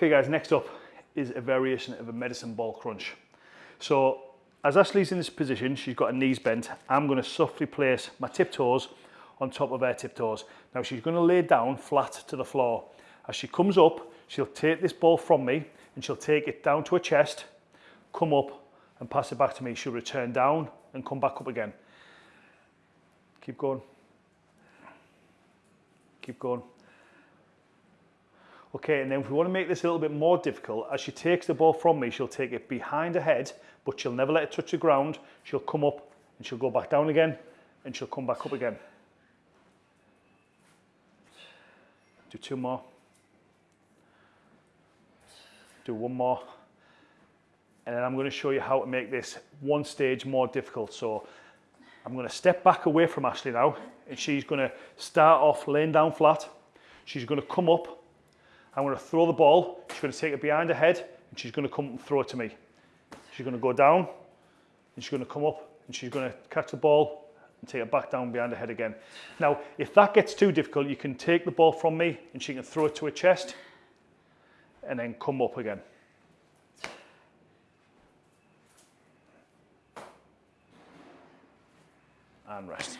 Okay guys, next up is a variation of a medicine ball crunch. So as Ashley's in this position, she's got her knees bent, I'm gonna softly place my tiptoes on top of her tiptoes. Now she's gonna lay down flat to the floor. As she comes up, she'll take this ball from me and she'll take it down to her chest, come up and pass it back to me. She'll return down and come back up again. Keep going. Keep going. Okay, and then if we want to make this a little bit more difficult, as she takes the ball from me, she'll take it behind her head, but she'll never let it touch the ground. She'll come up and she'll go back down again and she'll come back up again. Do two more. Do one more. And then I'm going to show you how to make this one stage more difficult. So I'm going to step back away from Ashley now and she's going to start off laying down flat. She's going to come up I'm going to throw the ball. She's going to take it behind her head and she's going to come and throw it to me. She's going to go down and she's going to come up and she's going to catch the ball and take it back down behind her head again. Now, if that gets too difficult, you can take the ball from me and she can throw it to her chest and then come up again. And rest.